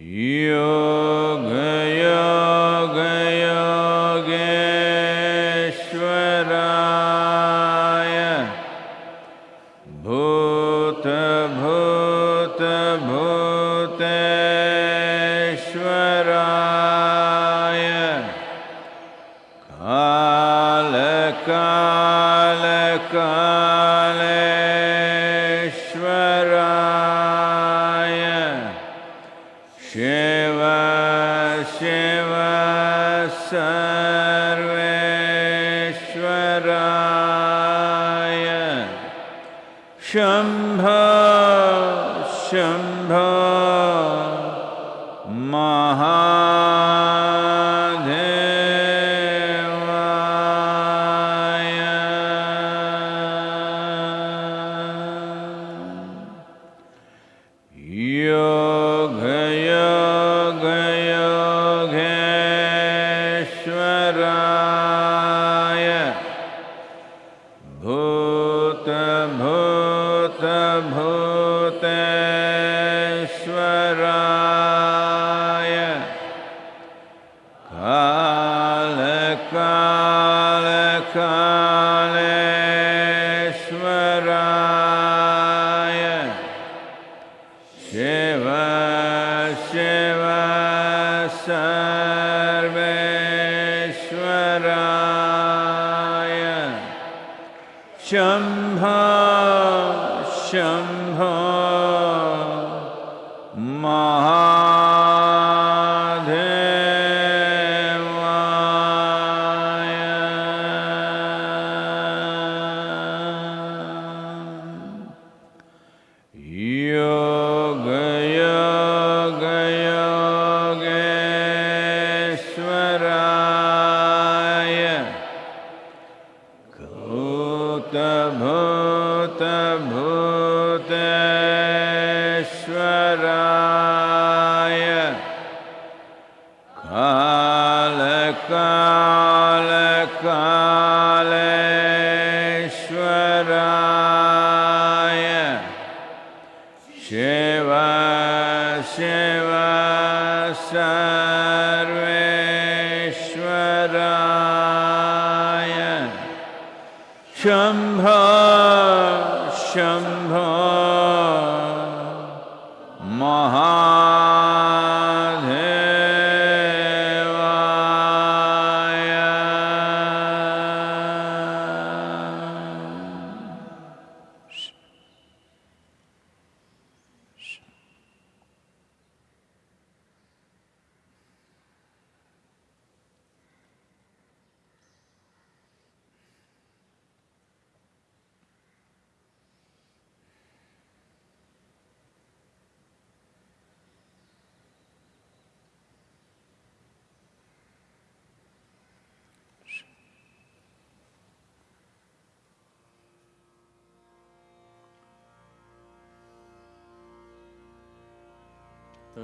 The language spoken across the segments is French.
Yo. शम्भ शम्भ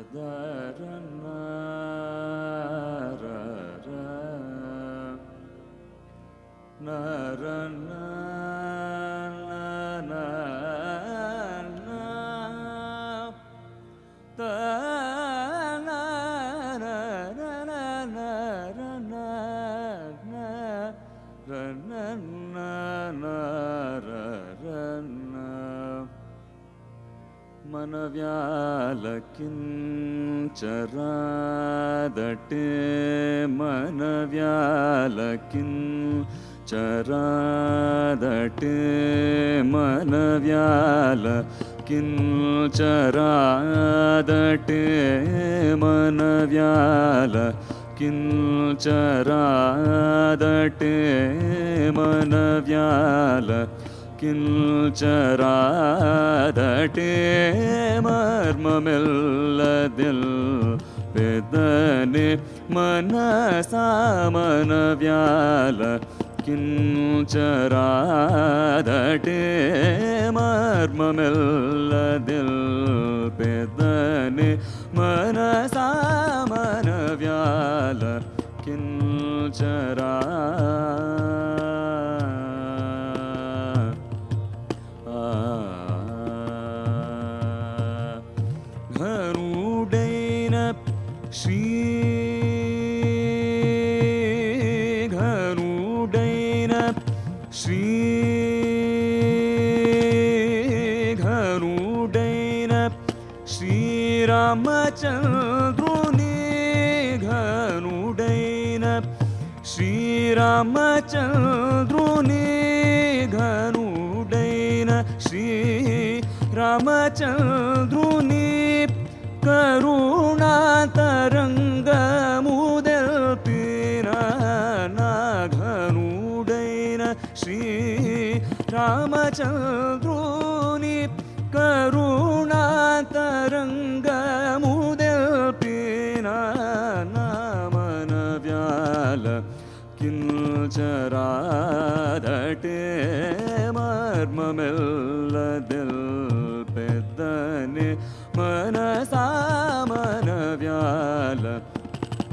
tadaranna चरादटे मनव्यालकिं चरादटे मनव्याल किं चरादटे मनव्याल किं चरादटे मनव्याल കിഞ്ചരാദട്ടേ മർമ്മമെല്ലതിൽ പെദനെ മനസാമനവ്യാല കിഞ്ചരാദട്ടേ മർമ്മമെല്ലതിൽ പെദനെ മനസാമനവ്യാല കിഞ്ചരാ रामचन्द्रुनि तरङ्गमुदीना घनुदयन श्री रामचन्द्रुनि तरङ्गमुदपि पीना न मन व्याल कि चरा दटे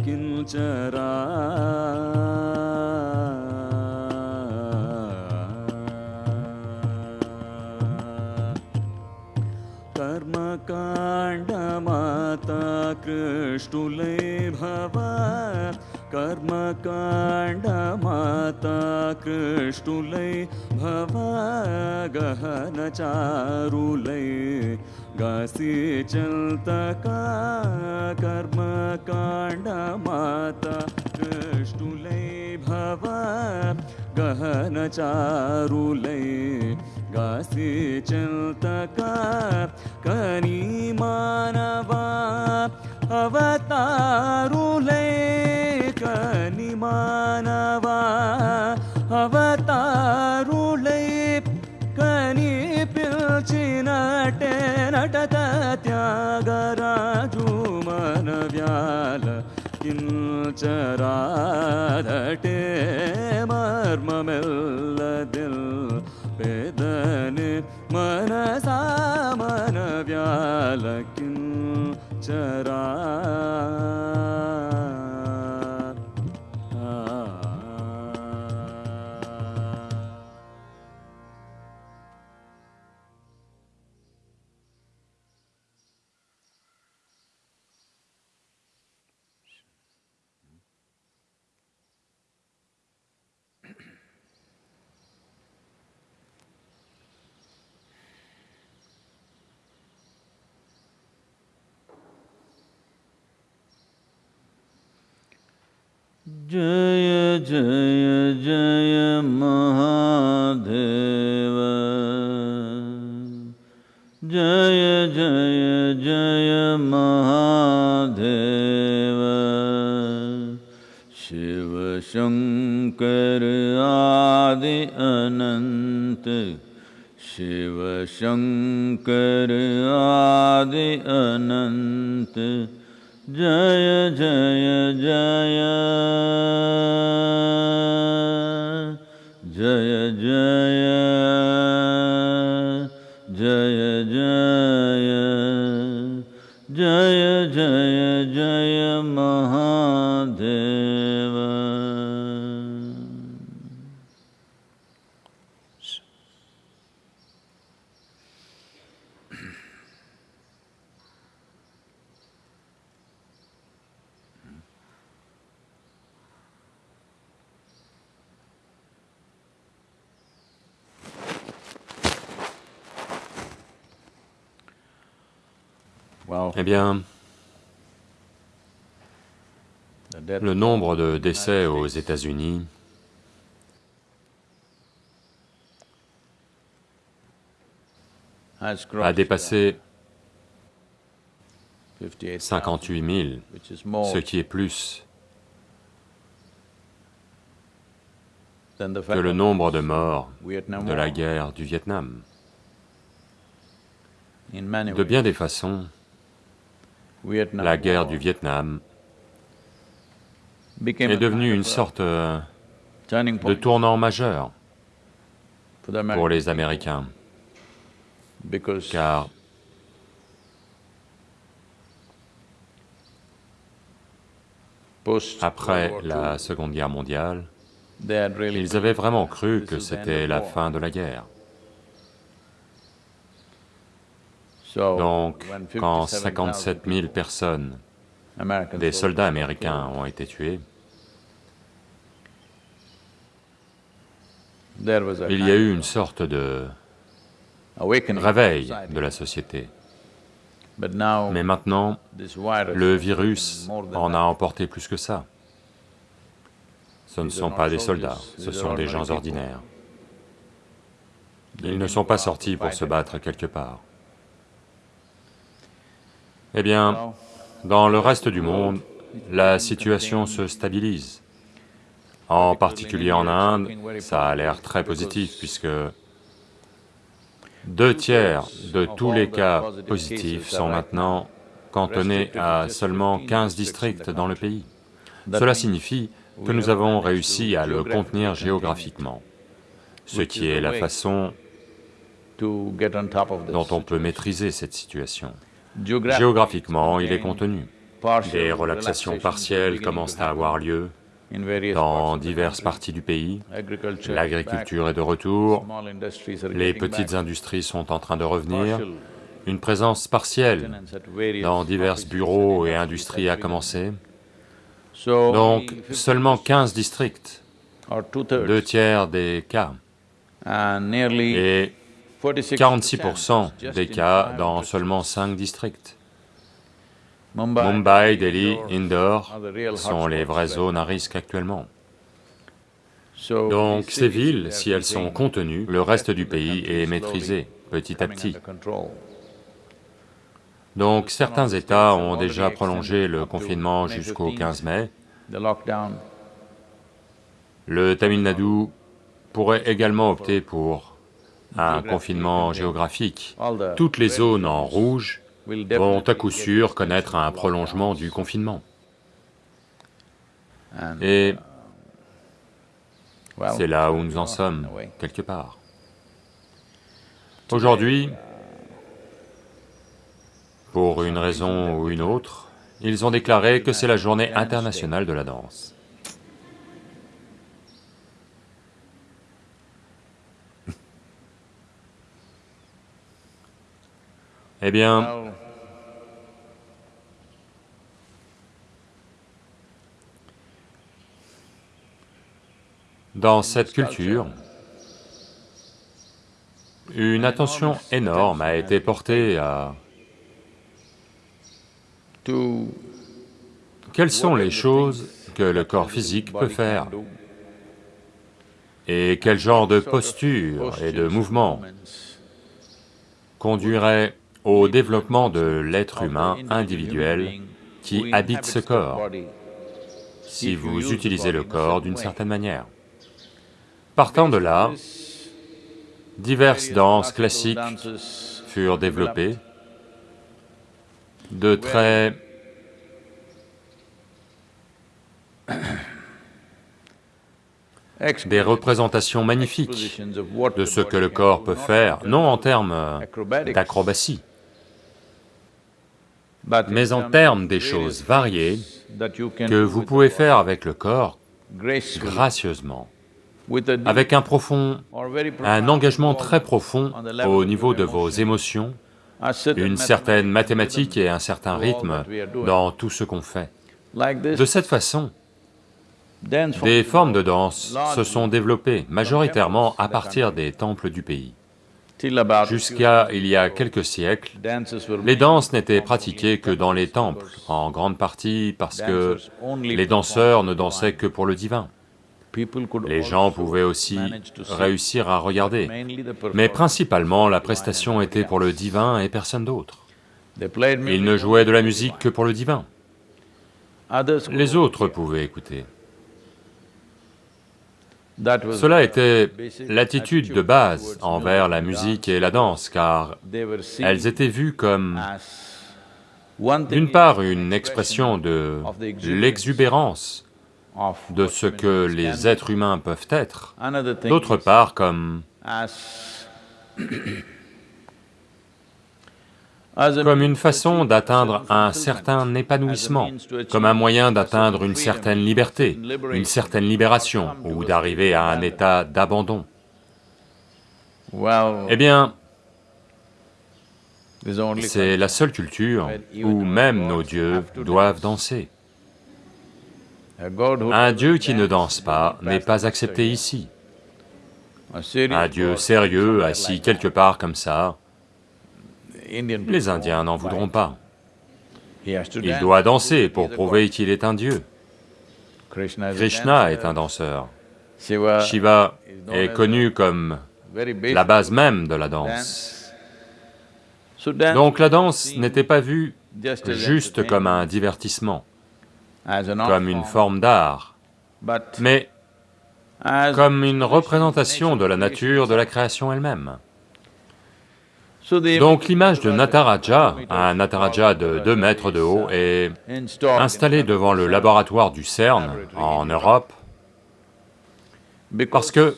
किञ्चरा कर्मकाण्ड माता कृष्णलै कर्मकाण्डमाता कृष्टुले भव गहनचारुलै गासि चल्तका कर्मकाण्डमाता कृष्टुलै भव गहनचारुलै गासि चल्तका कनी मानवा अवतारुलै கனிமானவா அவதாருளை ಕನಿಪಿಲ್ಚಿನಟೆ ನಟತ ತ್ಯಾಗರಾಜು ಮನವ್ಯಾಲ ಕಿಂಚರಾದಟೆ ಮರ್ಮಮೆಲ್ಲದಿಲ್ ಬೇದನೆ ಮನಸ ಮನವ್ಯಾಲ ಕಿಂಚರಾ जय जय जय महादेव। जय जय जय महादेव। शिव शङ्कर आदि अनन्त शिव शङ्कर आदि अनन्त Jaya Jaya Jaya le nombre de décès aux États-Unis a dépassé 58,000, 58 000, which is more ce qui est plus que le nombre de morts de la guerre du Vietnam. De bien des façons, la guerre du Vietnam est devenue une sorte euh, de tournant majeur pour les Américains, car après la Seconde Guerre mondiale, ils avaient vraiment cru que c'était la fin de la guerre. Donc, quand 57 000 personnes, des soldats américains, ont été tués, il y a eu une sorte de réveil de la société. Mais maintenant, le virus en a emporté plus que ça. Ce ne sont pas des soldats, ce sont des gens ordinaires. Ils ne sont pas sortis pour se battre quelque part. Eh bien, dans le reste du monde, la situation se stabilise. En particulier en Inde, ça a l'air très positif puisque deux tiers de tous les cas positifs sont maintenant cantonnés à seulement 15 districts dans le pays. Cela signifie que nous avons réussi à le contenir géographiquement, ce qui est la façon dont on peut maîtriser cette situation. Géographiquement, il est contenu. Des relaxations partielles commencent à avoir lieu dans diverses parties du pays. L'agriculture est de retour, les petites industries sont en train de revenir, une présence partielle dans divers bureaux et industries a commencé. Donc, seulement 15 districts, deux tiers des cas, et 46% 46% just des cas dans seulement 5 districts. Mumbai, Delhi, Indore sont les vraies zones à risque actuellement. Donc ces villes, si elles sont contenues, le reste du pays est maîtrisé petit à petit. Donc certains États ont déjà prolongé le confinement jusqu'au 15 mai. Le Tamil Nadu pourrait également opter pour un confinement géographique. Toutes les zones en rouge vont à coup sûr connaître un prolongement du confinement. Et well, c'est là où nous en in sommes, quelque part. Aujourd'hui, pour une raison ou une autre, ils ont déclaré que c'est la journée internationale de la danse. Eh bien, dans cette culture, une attention énorme a été portée à quelles sont les choses que le corps physique peut faire et quel genre de posture et de mouvement conduirait au développement de l'être humain individuel qui habite ce corps, si vous utilisez le corps d'une certaine manière. Partant de là, diverses danses classiques furent développées, de très des représentations magnifiques de ce que le corps peut faire, non en termes d'acrobatie, mais en termes des choses variées que vous pouvez faire avec le corps gracieusement, avec un profond, un engagement très profond au niveau de vos émotions, une certaine mathématique et un certain rythme dans tout ce qu'on fait. De cette façon, des formes de danse se sont développées majoritairement à partir des temples du pays. Jusqu'à il y a quelques siècles, les danses n'étaient pratiquées que dans les temples, en grande partie parce que les danseurs ne dansaient que pour le divin. Les gens pouvaient aussi réussir à regarder, mais principalement la prestation était pour le divin et personne d'autre. Ils ne jouaient de la musique que pour le divin, les autres pouvaient écouter. Cela était l'attitude de base envers la musique et la danse, car elles étaient vues comme, d'une part, une expression de l'exubérance de ce que les êtres humains peuvent être, d'autre part comme comme une façon d'atteindre un certain épanouissement, comme un moyen d'atteindre une certaine liberté, une certaine libération, ou d'arriver à un état d'abandon. Eh bien, C'est la seule culture où même nos dieux doivent danser. Un dieu qui ne danse pas n'est pas accepté ici. Un dieu sérieux, assis quelque part comme ça, les Indiens n'en voudront pas. Il doit danser pour prouver qu'il est un dieu. Krishna est un danseur. Shiva est connu comme la base même de la danse. Donc la danse n'était pas vue juste comme un divertissement, comme une forme d'art, mais comme une représentation de la nature de la création elle-même. Donc l'image de Nataraja, un Nataraja de 2 mètres de haut, est installée devant le laboratoire du CERN en Europe, parce que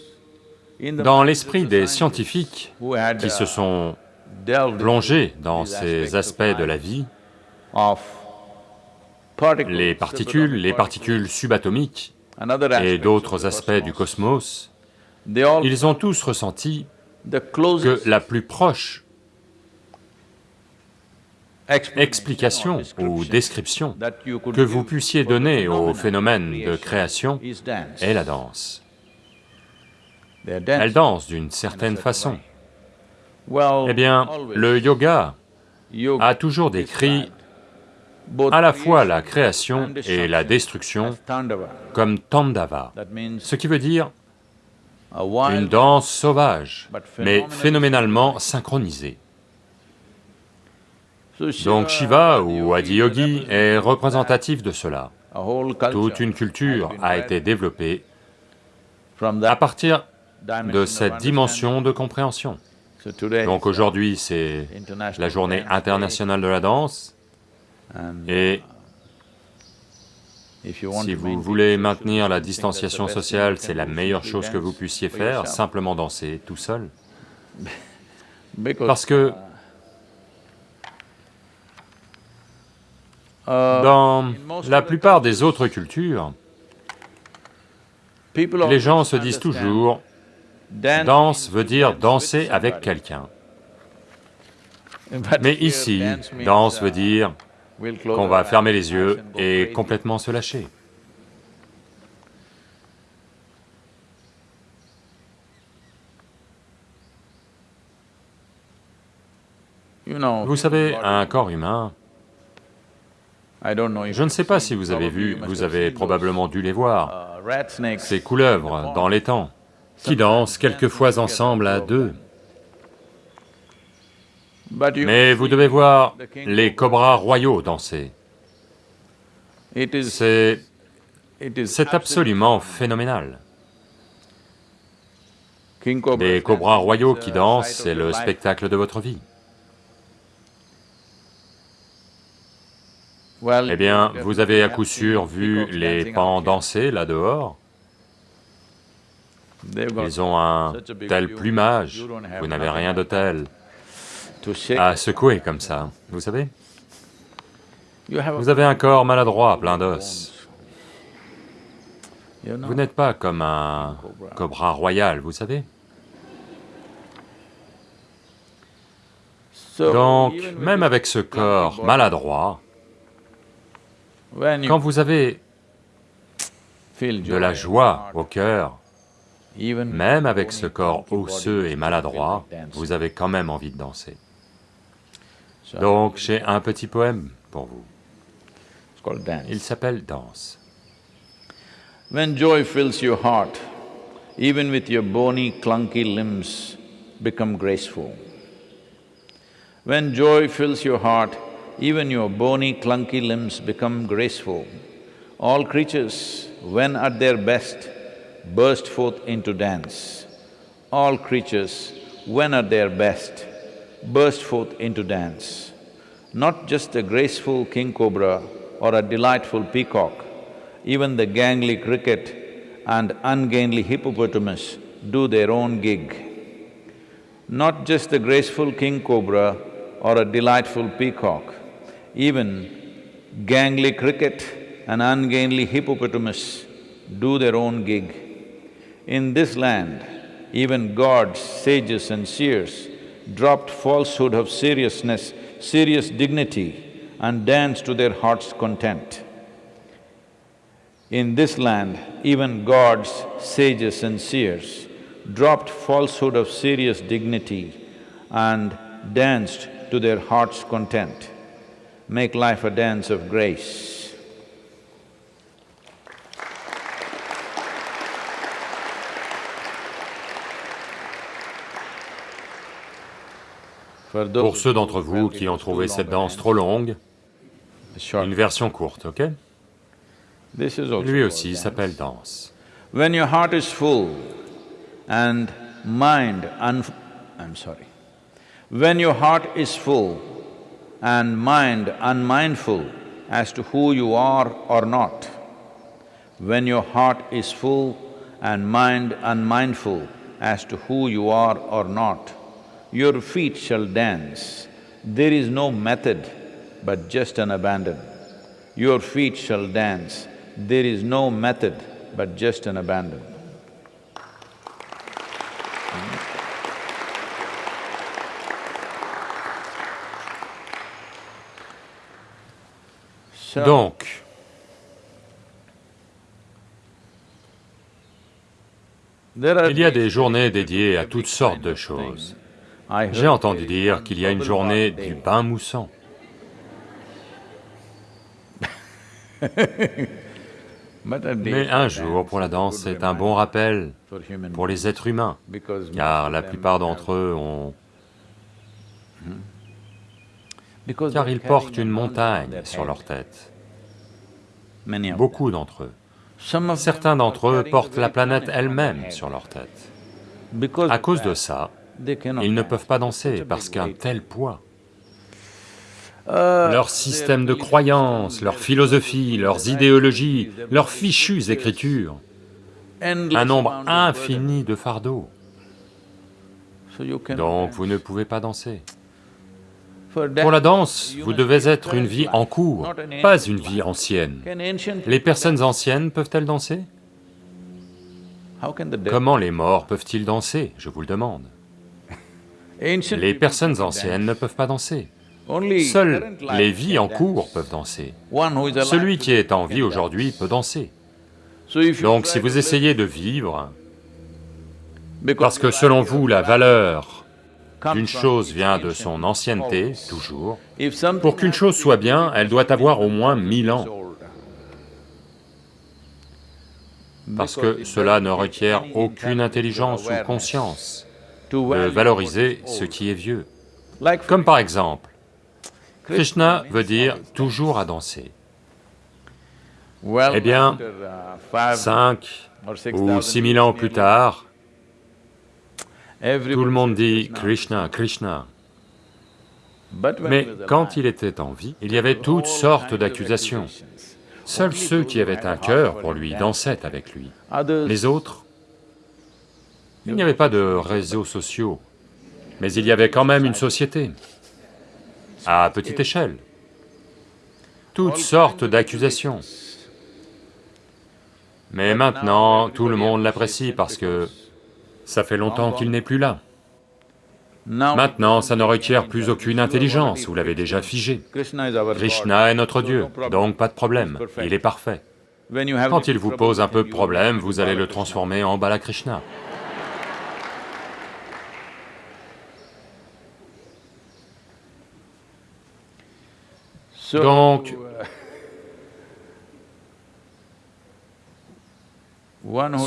dans l'esprit des scientifiques qui se sont plongés dans ces aspects de la vie, les particules, les particules subatomiques et d'autres aspects du cosmos, ils ont tous ressenti que la plus proche explication ou description que vous puissiez donner au phénomène de création est la danse. Elle danse d'une certaine façon. Eh bien, le yoga a toujours décrit à la fois la création et la destruction comme tandava, ce qui veut dire une danse sauvage, mais phénoménalement synchronisée. Donc Shiva ou Adiyogi est représentatif de cela. Toute une culture a été développée à partir de cette dimension de compréhension. Donc aujourd'hui, c'est la journée internationale de la danse, et si vous voulez maintenir la distanciation sociale, c'est la meilleure chose que vous puissiez faire, simplement danser tout seul. Parce que Dans la plupart des autres cultures, les gens se disent toujours, danse veut dire danser avec quelqu'un. Mais ici, danse veut dire qu'on va fermer les yeux et complètement se lâcher. Vous savez, un corps humain, je ne sais pas si vous avez vu, vous avez probablement dû les voir, ces couleuvres dans les temps, qui dansent quelquefois ensemble à deux. Mais vous devez voir les cobras royaux danser. C'est... c'est absolument phénoménal. Les cobras royaux qui dansent, c'est le spectacle de votre vie. Eh bien, vous avez à coup sûr vu les pans danser là-dehors. Ils ont un tel plumage, vous n'avez rien de tel. À secouer comme ça, vous savez. Vous avez un corps maladroit, plein d'os. Vous n'êtes pas comme un cobra. royal, vous savez. Donc, même avec ce corps maladroit, quand vous avez de la joie au cœur, même avec ce corps osseux et maladroit, vous avez quand même envie de danser. Donc j'ai un petit poème pour vous. Il s'appelle Danse. When joy fills your heart, even with your bony, clunky limbs become graceful. When joy fills your heart, even your bony, clunky limbs become graceful. All creatures, when at their best, burst forth into dance. All creatures, when at their best, burst forth into dance. Not just a graceful king cobra or a delightful peacock, even the gangly cricket and ungainly hippopotamus do their own gig. Not just the graceful king cobra or a delightful peacock, even gangly cricket and ungainly hippopotamus do their own gig. In this land, even gods, sages and seers dropped falsehood of seriousness, serious dignity, and danced to their heart's content. In this land, even gods, sages and seers dropped falsehood of serious dignity and danced to their heart's content. Make life a dance of grace. Pour ceux d'entre vous qui ont trouvé cette danse trop longue, une version courte, ok? Lui aussi s'appelle danse. When your heart is full and mind un… I'm sorry. When your heart is full and mind unmindful as to who you are or not, when your heart is full and mind unmindful as to who you are or not, your feet shall dance. There is no method but just an abandon. Your feet shall dance. There is no method but just an abandon. Donc, il y a des journées dédiées à toutes sortes de choses. J'ai entendu dire qu'il y a une journée du bain moussant. Mais un jour pour la danse, c'est un bon rappel pour les êtres humains, car la plupart d'entre eux ont... car ils portent une montagne sur leur tête. Beaucoup d'entre eux. Certains d'entre eux portent la planète elle-même sur leur tête. À cause de ça, ils ne peuvent pas danser parce qu'un tel poids. Leur système de croyances, leur philosophie, leurs idéologies, leurs fichues écritures, un nombre infini de fardeaux. Donc vous ne pouvez pas danser. Pour la danse, vous devez être une vie en cours, pas une vie ancienne. Les personnes anciennes peuvent-elles danser? Comment les morts peuvent-ils danser, je vous le demande les personnes anciennes ne peuvent pas danser. Seules les vies en cours peuvent danser. Celui qui est en vie aujourd'hui peut danser. Donc si vous essayez de vivre, parce que selon vous la valeur d'une chose vient de son ancienneté, toujours, pour qu'une chose soit bien, elle doit avoir au moins mille ans. Parce que cela ne requiert aucune intelligence ou conscience de valoriser ce qui est vieux. Comme par exemple, Krishna veut dire toujours à danser. Eh bien, cinq ou six mille ans plus tard, tout le monde dit Krishna, Krishna. Mais quand il était en vie, il y avait toutes sortes d'accusations. Seuls ceux qui avaient un cœur pour lui dansaient avec lui. Les autres il n'y avait pas de réseaux sociaux, mais il y avait quand même une société, à petite échelle. Toutes sortes d'accusations. Mais maintenant, tout le monde l'apprécie parce que ça fait longtemps qu'il n'est plus là. Maintenant, ça ne requiert plus aucune intelligence, vous l'avez déjà figé. Krishna est notre Dieu, donc pas de problème, il est parfait. Quand il vous pose un peu de problème, vous allez le transformer en Balakrishna. Donc,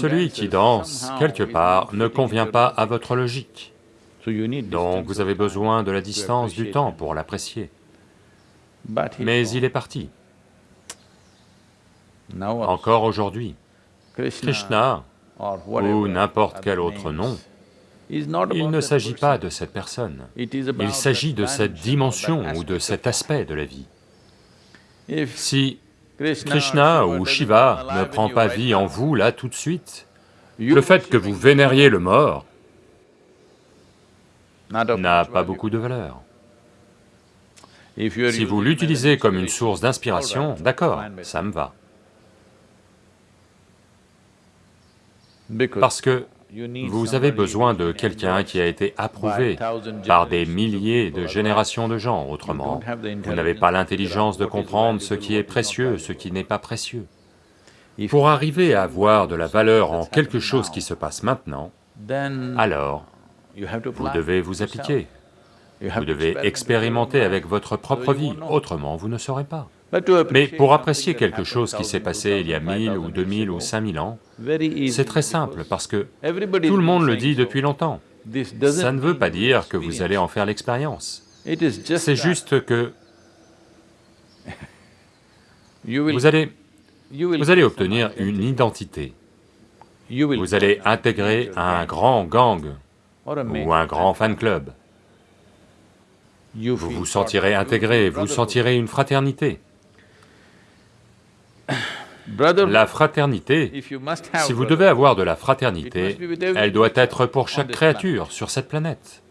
celui qui danse, quelque part, ne convient pas à votre logique. Donc vous avez besoin de la distance du temps pour l'apprécier. Mais il est parti. Encore aujourd'hui, Krishna, ou n'importe quel autre nom, il ne s'agit pas de cette personne, il s'agit de cette dimension ou de cet aspect de la vie. Krishna ou Shiva ne prend pas vie en vous là tout de suite, le fait que vous vénériez le mort n'a pas beaucoup de valeur. Si vous l'utilisez comme une source d'inspiration, d'accord, ça me va. Parce que vous avez besoin de quelqu'un qui a été approuvé par des milliers de générations de gens, autrement, vous n'avez pas l'intelligence de comprendre ce qui est précieux, ce qui n'est pas précieux. Pour arriver à voir de la valeur en quelque chose qui se passe maintenant, alors vous devez vous appliquer, vous devez expérimenter avec votre propre vie, autrement vous ne saurez pas. Mais pour apprécier quelque chose qui s'est passé il y a mille ou deux mille ou cinq mille ans, c'est très simple parce que tout le monde le dit depuis longtemps. Ça ne veut pas dire que vous allez en faire l'expérience. C'est juste que vous allez, vous allez obtenir une identité. Vous allez intégrer un grand gang ou un grand fan club. Vous vous sentirez intégré, vous sentirez une fraternité. La fraternité, si vous devez avoir de la fraternité, elle doit être pour chaque créature sur cette planète.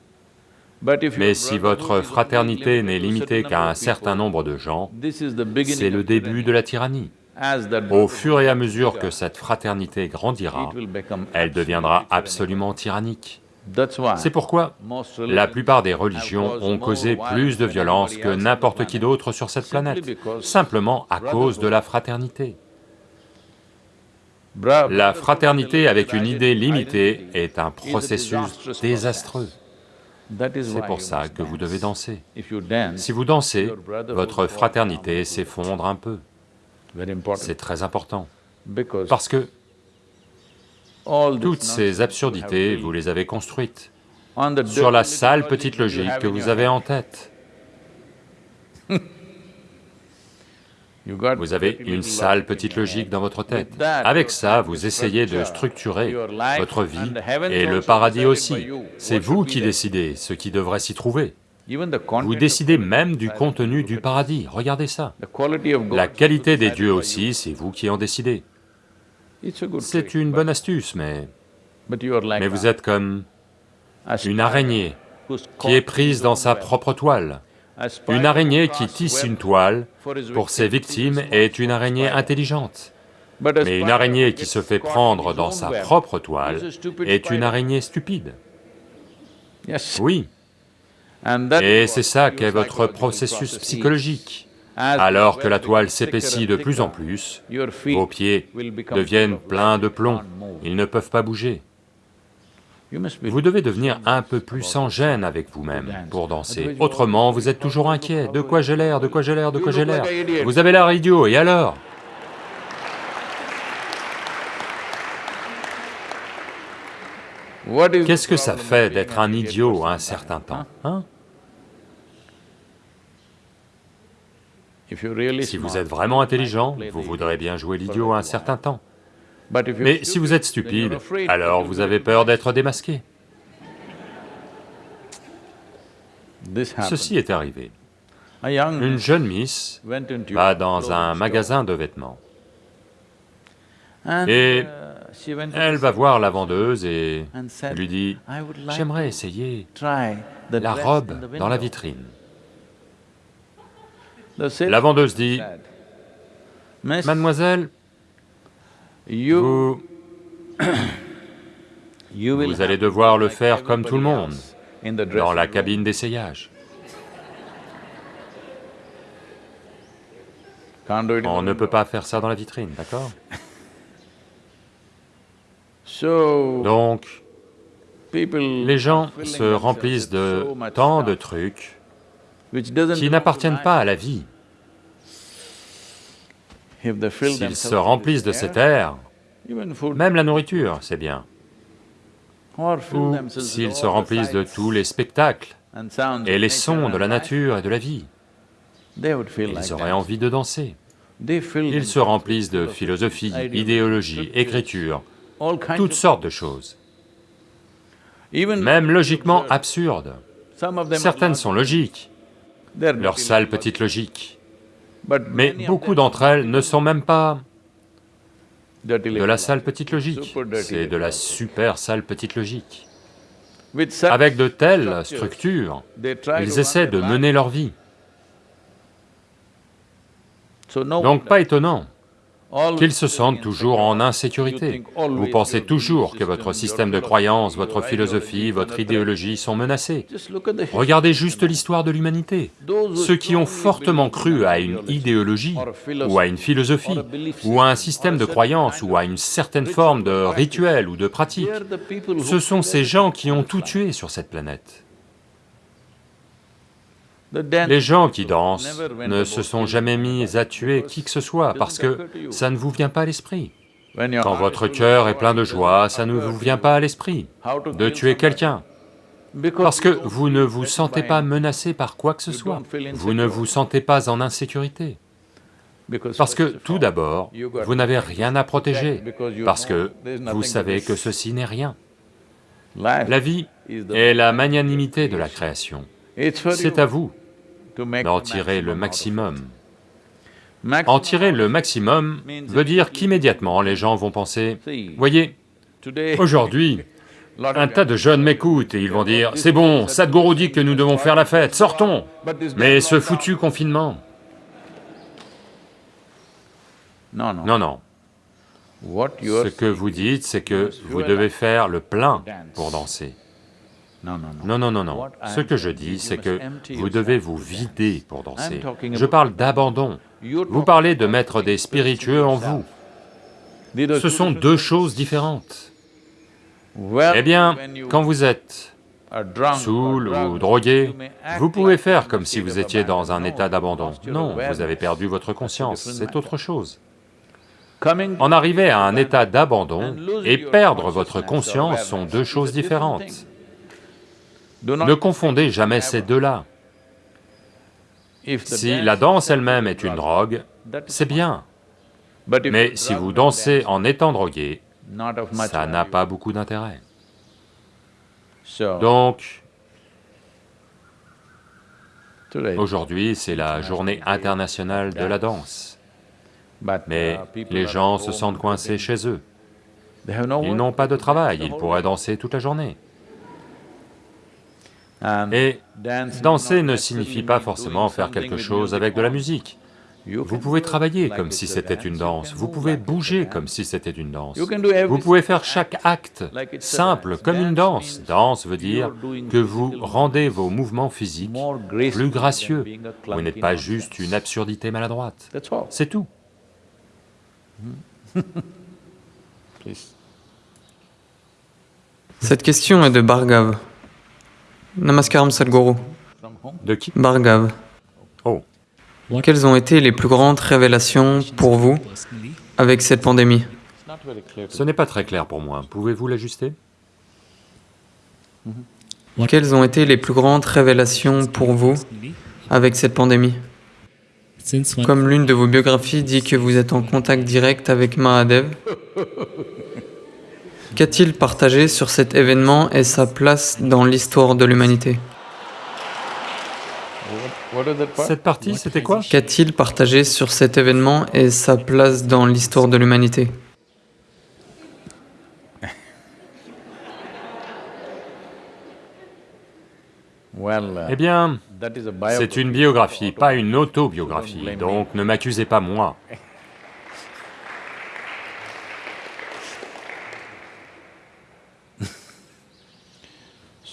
Mais si votre fraternité n'est limitée qu'à un certain nombre de gens, c'est le début de la tyrannie. Au fur et à mesure que cette fraternité grandira, elle deviendra absolument tyrannique. C'est pourquoi la plupart des religions ont causé plus de violence que n'importe qui d'autre sur cette planète, simplement à cause de la fraternité. La fraternité avec une idée limitée est un processus désastreux. C'est pour ça que vous devez danser. Si vous dansez, votre fraternité s'effondre un peu. C'est très important, parce que toutes ces absurdités, vous les avez construites sur la sale petite logique que vous avez en tête. Vous avez une sale petite logique dans votre tête. Avec ça, vous essayez de structurer votre vie et le paradis aussi. C'est vous qui décidez ce qui devrait s'y trouver. Vous décidez même du contenu du paradis, regardez ça. La qualité des dieux aussi, c'est vous qui en décidez. C'est une bonne astuce, mais... Mais vous êtes comme une araignée qui est prise dans sa propre toile. Une araignée qui tisse une toile pour ses victimes est une araignée intelligente. Mais une araignée qui se fait prendre dans sa propre toile est une araignée stupide. Oui. Et c'est ça qu'est votre processus psychologique. Alors que la toile s'épaissit de plus en plus, vos pieds deviennent pleins de plomb, ils ne peuvent pas bouger. Vous devez devenir un peu plus sans gêne avec vous-même pour danser, autrement vous êtes toujours inquiet, de quoi j'ai l'air, de quoi j'ai l'air, de quoi j'ai l'air. Vous avez l'air idiot, et alors? Qu'est-ce que ça fait d'être un idiot un certain temps, hein? Si vous êtes vraiment intelligent, vous voudrez bien jouer l'idiot un certain temps. Mais si vous êtes stupide, alors vous avez peur d'être démasqué. Ceci est arrivé. Une jeune miss va dans un magasin de vêtements. Et elle va voir la vendeuse et lui dit, « J'aimerais essayer la robe dans la vitrine. » La vendeuse dit, « Mademoiselle, vous... vous allez devoir le faire comme tout le monde, dans la cabine d'essayage. On ne peut pas faire ça dans la vitrine, d'accord Donc, les gens se remplissent de tant de trucs qui n'appartiennent pas à la vie. S'ils se remplissent de cet air, même la nourriture, c'est bien. Ou s'ils se remplissent de tous les spectacles et les sons de la nature et de la vie, ils auraient envie de danser. Ils se remplissent de philosophie, idéologie, écriture, toutes sortes de choses, même logiquement absurdes. Certaines sont logiques, leur sale petite logique. Mais beaucoup d'entre elles ne sont même pas de la sale petite logique, c'est de la super sale petite logique. Avec de telles structures, ils essaient de mener leur vie. Donc pas étonnant qu'ils se sentent toujours en insécurité. Vous pensez toujours que votre système de croyance, votre philosophie, votre idéologie sont menacés. Regardez juste l'histoire de l'humanité. Ceux qui ont fortement cru à une idéologie, ou à une philosophie, ou à un système de croyance, ou à une certaine forme de rituel ou de pratique, ce sont ces gens qui ont tout tué sur cette planète. Les gens qui dansent ne se sont jamais mis à tuer qui que ce soit parce que ça ne vous vient pas à l'esprit. Quand votre cœur est plein de joie, ça ne vous vient pas à l'esprit de tuer quelqu'un, parce que vous ne vous sentez pas menacé par quoi que ce soit, vous ne vous sentez pas en insécurité. Parce que tout d'abord, vous n'avez rien à protéger, parce que vous savez que ceci n'est rien. La vie est la magnanimité de la création. C'est à vous d'en tirer le maximum. En tirer le maximum veut dire qu'immédiatement les gens vont penser, voyez, aujourd'hui, un tas de jeunes m'écoutent et ils vont dire, c'est bon, Sadhguru dit que nous devons faire la fête, sortons. Mais ce foutu confinement... Non, non. Ce que vous dites, c'est que vous devez faire le plein pour danser. Non, non, non, non. Ce que je dis, c'est que vous devez vous vider pour danser. Je parle d'abandon. Vous parlez de mettre des spiritueux en vous. Ce sont deux choses différentes. Eh bien, quand vous êtes saoul ou drogué, vous pouvez faire comme si vous étiez dans un état d'abandon. Non, vous avez perdu votre conscience, c'est autre chose. En arriver à un état d'abandon et perdre votre conscience sont deux choses différentes. Ne confondez jamais ces deux-là. Si la danse elle-même est une drogue, c'est bien. Mais si vous dansez en étant drogué, ça n'a pas beaucoup d'intérêt. Donc, aujourd'hui c'est la journée internationale de la danse, mais les gens se sentent coincés chez eux. Ils n'ont pas de travail, ils pourraient danser toute la journée. Et danser ne signifie pas forcément faire quelque chose avec de la musique. Vous pouvez travailler comme si c'était une danse, vous pouvez bouger comme si c'était une danse, vous pouvez faire chaque acte simple comme une danse. Danse veut dire que vous rendez vos mouvements physiques plus gracieux, vous n'êtes pas juste une absurdité maladroite, c'est tout. Cette question est de Bhargav. Namaskaram Sadhguru. De qui? Bhargav. Oh. Quelles ont été les plus grandes révélations pour vous avec cette pandémie? Ce n'est pas très clair pour moi, pouvez-vous l'ajuster? Quelles ont été les plus grandes révélations pour vous avec cette pandémie? Comme l'une de vos biographies dit que vous êtes en contact direct avec Mahadev, Qu'a-t-il partagé sur cet événement et sa place dans l'histoire de l'humanité? Cette partie, c'était quoi? Qu'a-t-il partagé sur cet événement et sa place dans l'histoire de l'humanité? Eh bien, c'est une biographie, pas une autobiographie, donc ne m'accusez pas moi.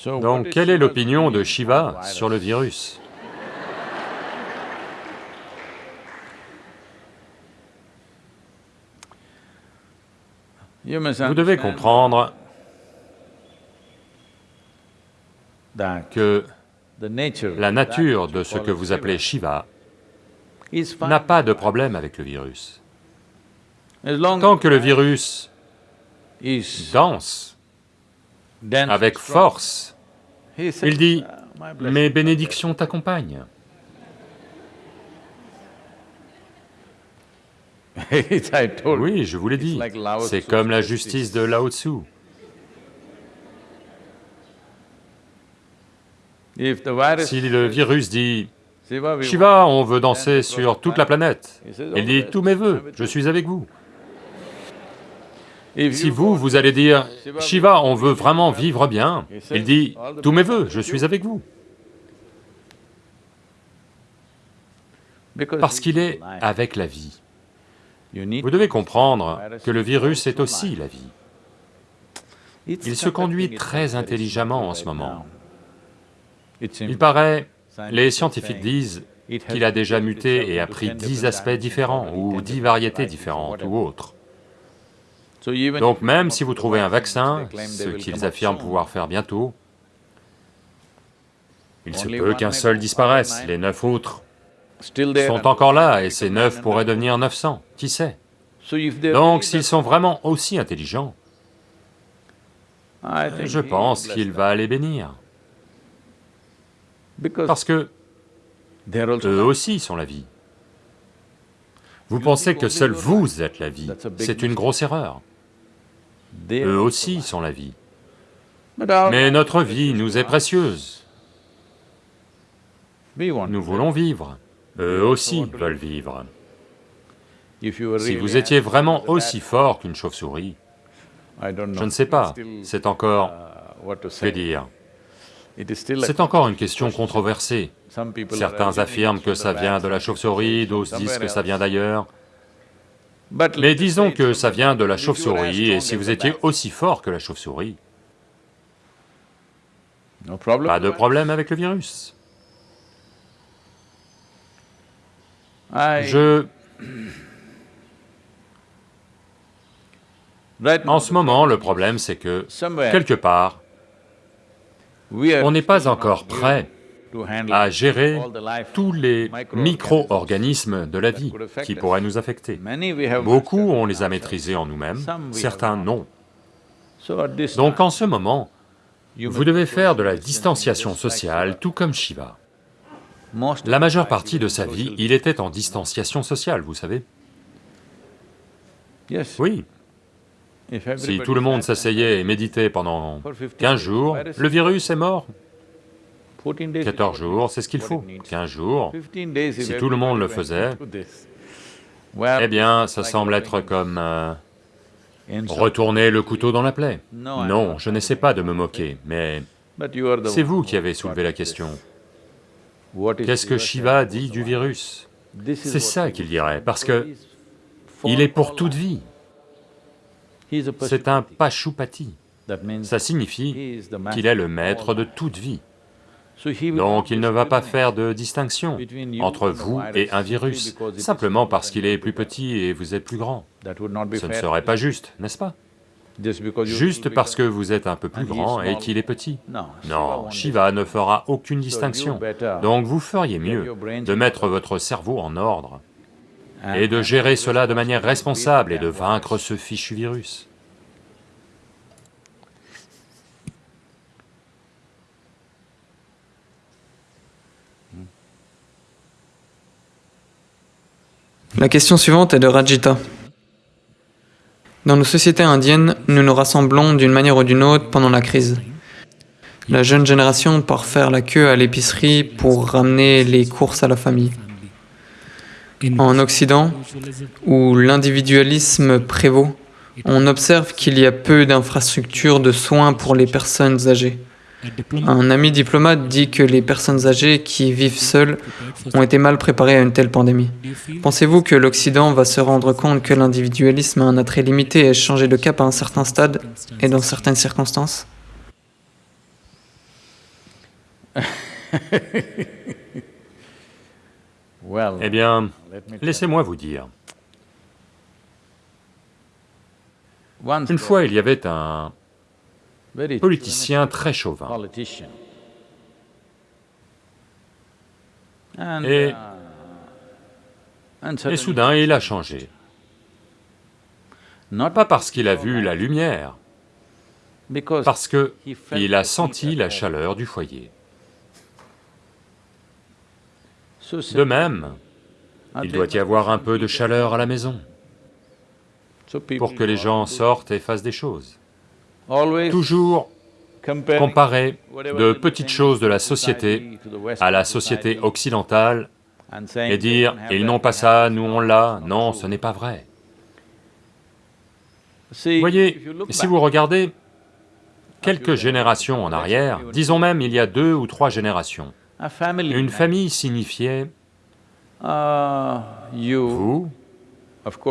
Donc, quelle est l'opinion de Shiva sur le virus? Vous devez comprendre que la nature de ce que vous appelez Shiva n'a pas de problème avec le virus. Tant que le virus danse avec force il dit, mes bénédictions t'accompagnent. Oui, je vous l'ai dit, c'est comme la justice de Lao Tzu. Si le virus dit, Shiva, on veut danser sur toute la planète, il dit, tous mes voeux, je suis avec vous. Si vous, vous allez dire, Shiva, on veut vraiment vivre bien, il dit, tous mes voeux, je suis avec vous. Parce qu'il est avec la vie. Vous devez comprendre que le virus est aussi la vie. Il se conduit très intelligemment en ce moment. Il paraît, les scientifiques disent qu'il a déjà muté et a pris dix aspects différents, ou dix variétés différentes, ou autres. Donc même si vous trouvez un vaccin, ce qu'ils affirment pouvoir faire bientôt, il se peut qu'un seul disparaisse, les neuf autres sont encore là, et ces neuf pourraient devenir 900, qui sait? Donc s'ils sont vraiment aussi intelligents, je pense qu'il va les bénir. Parce que eux aussi sont la vie. Vous pensez que seul vous êtes la vie, c'est une grosse erreur. Eux aussi sont la vie. Mais notre vie nous est précieuse. Nous voulons vivre, eux aussi veulent vivre. Si vous étiez vraiment aussi fort qu'une chauve-souris, je ne sais pas, c'est encore... que dire. C'est encore une question controversée. Certains affirment que ça vient de la chauve-souris, d'autres disent que ça vient d'ailleurs. Mais disons que ça vient de la chauve-souris, et si vous étiez aussi fort que la chauve-souris, pas de problème avec le virus. Je... En ce moment, le problème c'est que, quelque part, on n'est pas encore prêt à gérer tous les micro-organismes de la vie qui pourraient nous affecter. Beaucoup, on les a maîtrisés en nous-mêmes, certains non. Donc en ce moment, vous devez faire de la distanciation sociale, tout comme Shiva. La majeure partie de sa vie, il était en distanciation sociale, vous savez. Oui. Si tout le monde s'asseyait et méditait pendant 15 jours, le virus est mort. 14 jours, c'est ce qu'il faut, 15 jours. Si tout le monde le faisait, eh bien, ça semble être comme euh, retourner le couteau dans la plaie. Non, je n'essaie pas de me moquer, mais c'est vous qui avez soulevé la question. Qu'est-ce que Shiva dit du virus? C'est ça qu'il dirait, parce que il est pour toute vie. C'est un Pashupati. Ça signifie qu'il est le maître de toute vie. Donc il ne va pas faire de distinction entre vous et un virus, simplement parce qu'il est plus petit et vous êtes plus grand. Ce ne serait pas juste, n'est-ce pas? Juste parce que vous êtes un peu plus grand et qu'il est petit. Non, Shiva ne fera aucune distinction. Donc vous feriez mieux de mettre votre cerveau en ordre et de gérer cela de manière responsable et de vaincre ce fichu virus. La question suivante est de Rajita. Dans nos sociétés indiennes, nous nous rassemblons d'une manière ou d'une autre pendant la crise. La jeune génération part faire la queue à l'épicerie pour ramener les courses à la famille. En Occident, où l'individualisme prévaut, on observe qu'il y a peu d'infrastructures de soins pour les personnes âgées. Un ami diplomate dit que les personnes âgées qui vivent seules ont été mal préparées à une telle pandémie. Pensez-vous que l'Occident va se rendre compte que l'individualisme a un attrait limité et changer de cap à un certain stade et dans certaines circonstances? Eh bien, laissez-moi vous dire. Une fois, il y avait un politicien très chauvin. Et, et soudain, il a changé. Pas parce qu'il a vu la lumière, parce qu'il a senti la chaleur du foyer. De même, il doit y avoir un peu de chaleur à la maison, pour que les gens sortent et fassent des choses toujours comparer de petites choses de la société à la société occidentale et dire « ils n'ont pas ça, nous on l'a », non, ce n'est pas vrai. Voyez, si vous regardez quelques générations en arrière, disons même il y a deux ou trois générations, une famille signifiait vous,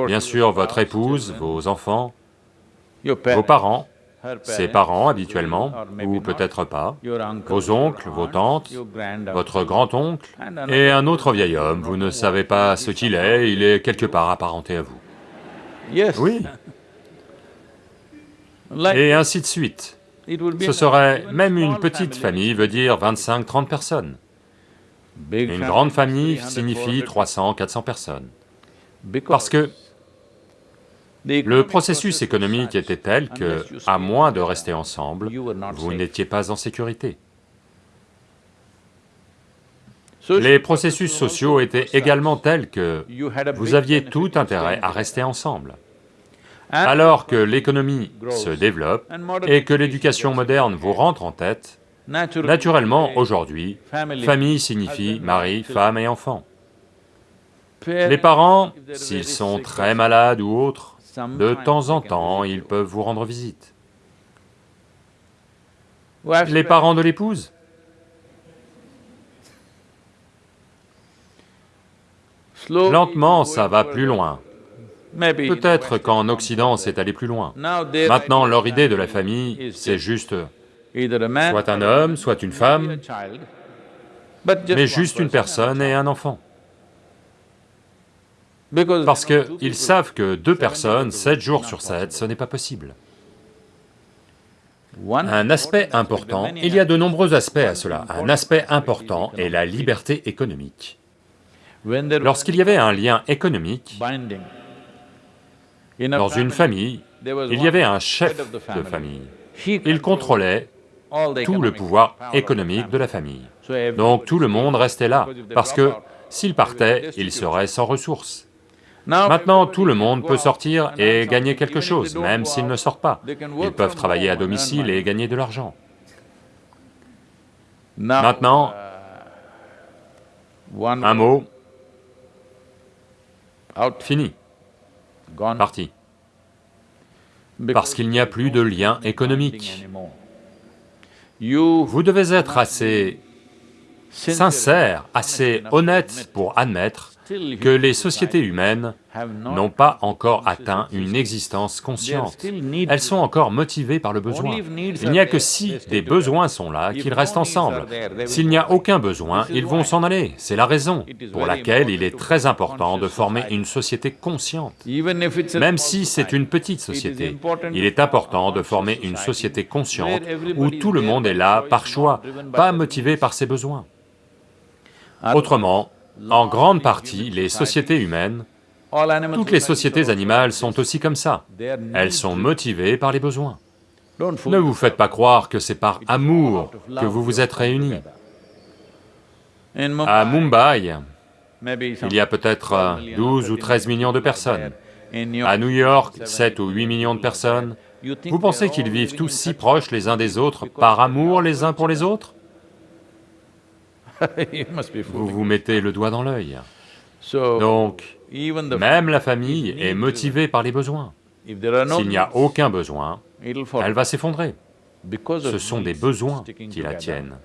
Bien sûr, votre épouse, vos enfants, vos parents, ses parents habituellement, ou peut-être pas, vos oncles, vos tantes, votre grand-oncle, et un autre vieil homme, vous ne savez pas ce qu'il est, il est quelque part apparenté à vous. Oui. Et ainsi de suite. Ce serait, même une petite famille veut dire 25-30 personnes. Une grande famille signifie 300, 400 personnes. Parce que le processus économique était tel que, à moins de rester ensemble, vous n'étiez pas en sécurité. Les processus sociaux étaient également tels que vous aviez tout intérêt à rester ensemble. Alors que l'économie se développe et que l'éducation moderne vous rentre en tête, naturellement, aujourd'hui, famille signifie mari, femme et enfant. Les parents, s'ils sont très malades ou autres, de temps en temps, ils peuvent vous rendre visite. Les parents de l'épouse? Lentement, ça va plus loin. Peut-être qu'en Occident, c'est allé plus loin. Maintenant, leur idée de la famille, c'est juste soit un homme, soit une femme, mais juste une personne et un enfant. Parce qu'ils savent que deux personnes, sept jours sur sept, ce n'est pas possible. Un aspect important, il y a de nombreux aspects à cela, un aspect important est la liberté économique. Lorsqu'il y avait un lien économique, dans une famille, il y avait un chef de famille. Il contrôlait tout le pouvoir économique de la famille. Donc tout le monde restait là, parce que s'il partait, il serait sans ressources. Maintenant, tout le monde peut sortir et gagner quelque chose, même s'ils ne sortent pas. Ils peuvent travailler à domicile et gagner de l'argent. Maintenant, un mot, fini, parti. Parce qu'il n'y a plus de lien économique. Vous devez être assez sincère, assez honnête pour admettre que les sociétés humaines n'ont pas encore atteint une existence consciente. Elles sont encore motivées par le besoin. Il n'y a que si des besoins sont là qu'ils restent ensemble. S'il n'y a aucun besoin, ils vont s'en aller. C'est la raison pour laquelle il est très important de former une société consciente. Même si c'est une petite société, il est important de former une société consciente où tout le monde est là par choix, pas motivé par ses besoins. Autrement, en grande partie, les sociétés humaines, toutes les sociétés animales sont aussi comme ça. Elles sont motivées par les besoins. Ne vous faites pas croire que c'est par amour que vous vous êtes réunis. À Mumbai, il y a peut-être 12 ou 13 millions de personnes. À New York, 7 ou 8 millions de personnes. Vous pensez qu'ils vivent tous si proches les uns des autres, par amour les uns pour les autres? Vous vous mettez le doigt dans l'œil. Donc, même la famille est motivée par les besoins. S'il n'y a aucun besoin, elle va s'effondrer. Ce sont des besoins qui la tiennent.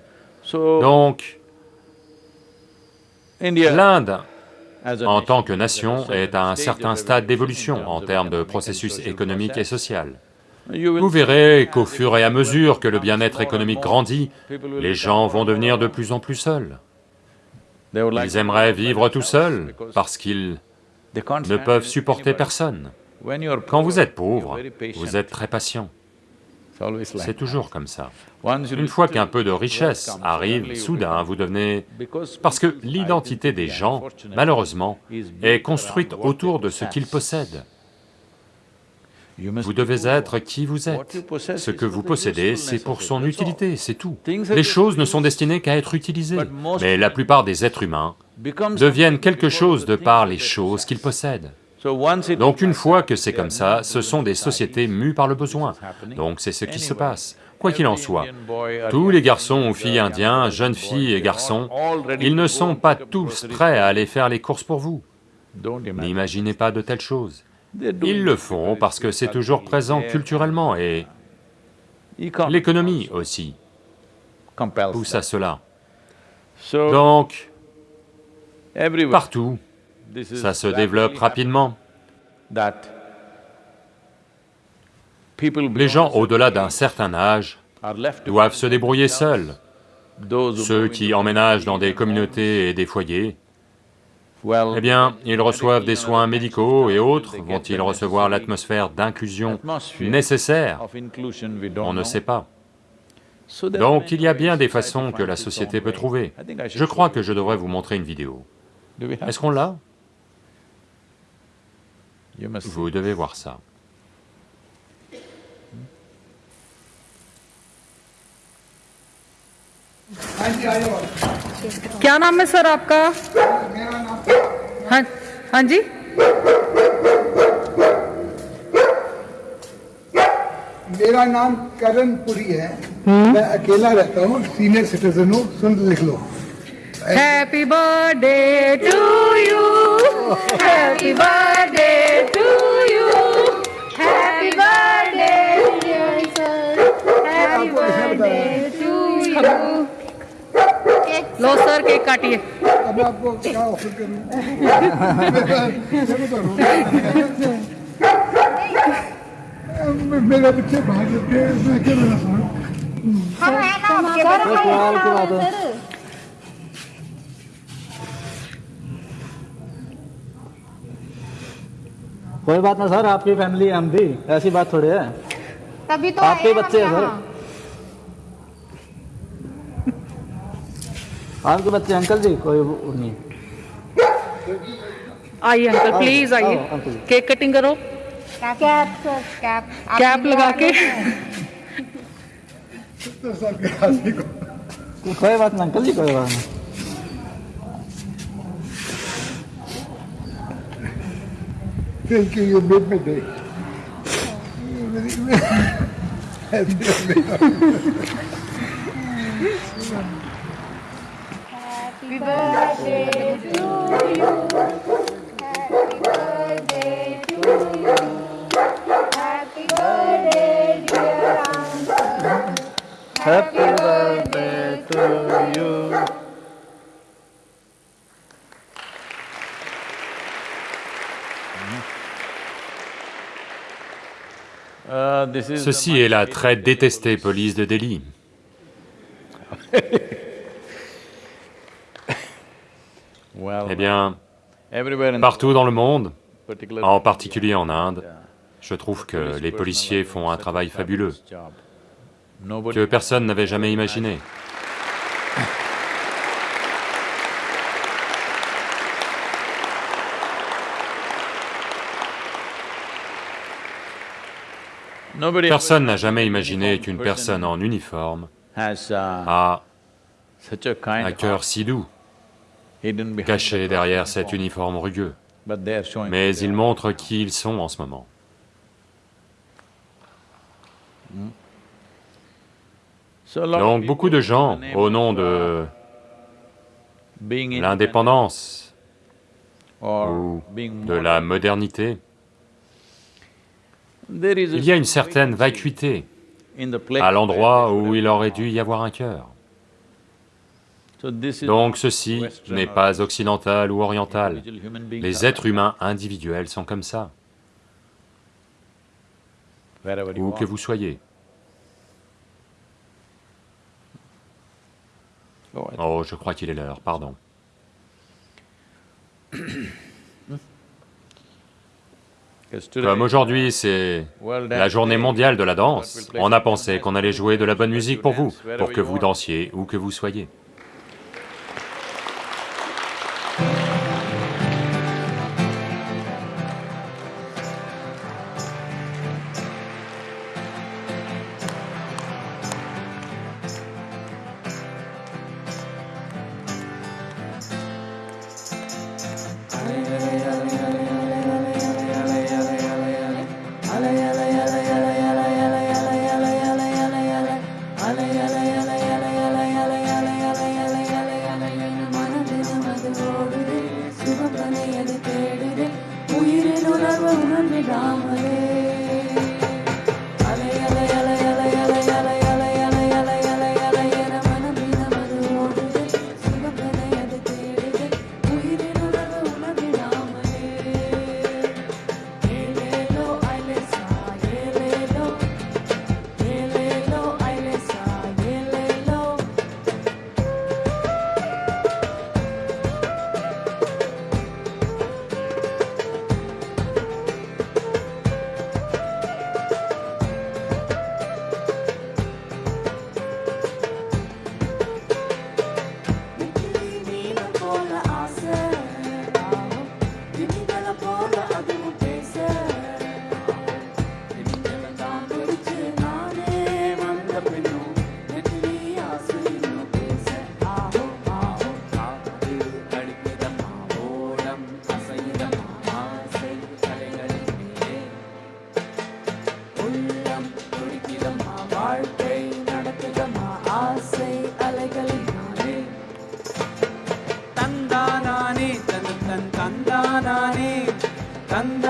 Donc, l'Inde, en tant que nation, est à un certain stade d'évolution en termes de processus économique et social. Vous verrez qu'au fur et à mesure que le bien-être économique grandit, les gens vont devenir de plus en plus seuls. Ils aimeraient vivre tout seuls parce qu'ils ne peuvent supporter personne. Quand vous êtes pauvre, vous êtes très patient. C'est toujours comme ça. Une fois qu'un peu de richesse arrive, soudain vous devenez... Parce que l'identité des gens, malheureusement, est construite autour de ce qu'ils possèdent. Vous devez être qui vous êtes. Ce que vous possédez, c'est pour son utilité, c'est tout. Les choses ne sont destinées qu'à être utilisées, mais la plupart des êtres humains deviennent quelque chose de par les choses qu'ils possèdent. Donc une fois que c'est comme ça, ce sont des sociétés mues par le besoin, donc c'est ce qui se passe. Quoi qu'il en soit, tous les garçons ou filles indiens, jeunes filles et garçons, ils ne sont pas tous prêts à aller faire les courses pour vous. N'imaginez pas de telles choses. Ils le font parce que c'est toujours présent culturellement et l'économie aussi. Pousse à cela. Donc, partout, ça se développe rapidement. Les gens au-delà d'un certain âge doivent se débrouiller seuls. Ceux qui emménagent dans des communautés et des foyers, eh bien, ils reçoivent des soins médicaux et autres, vont-ils recevoir l'atmosphère d'inclusion nécessaire? On ne sait pas. Donc il y a bien des façons que la société peut trouver. Je crois que je devrais vous montrer une vidéo. Est-ce qu'on l'a? Vous devez voir ça. क्या नाम है सर आपका? हाँ हाँ जी। मेरा नाम करण पुरी है। मैं अकेला रहता हूँ। सीनियर सिटीजन हूँ। सुन लिख लो। Happy birthday to you happy birthday to you happy birthday happy birthday to you low sir cake काटिए। अब आपको क्या ऑफ़र करूँ मैं बता रहा हूँ। मेरे बच्चे बाहर जाते हैं मैं क्या बता रहा हूँ। कोई बात ना सर आपकी फैमिली हम भी ऐसी बात थोड़ी है। तभी तो आपके बच्चे हैं सर। आपके बच्चे अंकल जी कोई नहीं। आइए अंकल प्लीज़ आइए। केक कटिंग करो। कैप कैप कैप लगा के सत्तर साल के। आदमी को कोई बात ना अंकल जी कोई बात नहीं। Thank you you made me day Ceci est la très détestée police de Delhi. Eh bien, partout dans le monde, en particulier en Inde, je trouve que les policiers font un travail fabuleux, que personne n'avait jamais imaginé. Personne n'a jamais imaginé qu'une personne en uniforme a un cœur si doux, caché derrière cet uniforme rugueux. Mais ils montrent qui ils sont en ce moment. Donc beaucoup de gens, au nom de l'indépendance ou de la modernité, il y a une certaine vacuité à l'endroit où il aurait dû y avoir un cœur. Donc ceci n'est pas occidental ou oriental. Les êtres humains individuels sont comme ça, où que vous soyez. Oh, je crois qu'il est l'heure, pardon. Comme aujourd'hui c'est la journée mondiale de la danse, on a pensé qu'on allait jouer de la bonne musique pour vous, pour que vous dansiez où que vous soyez.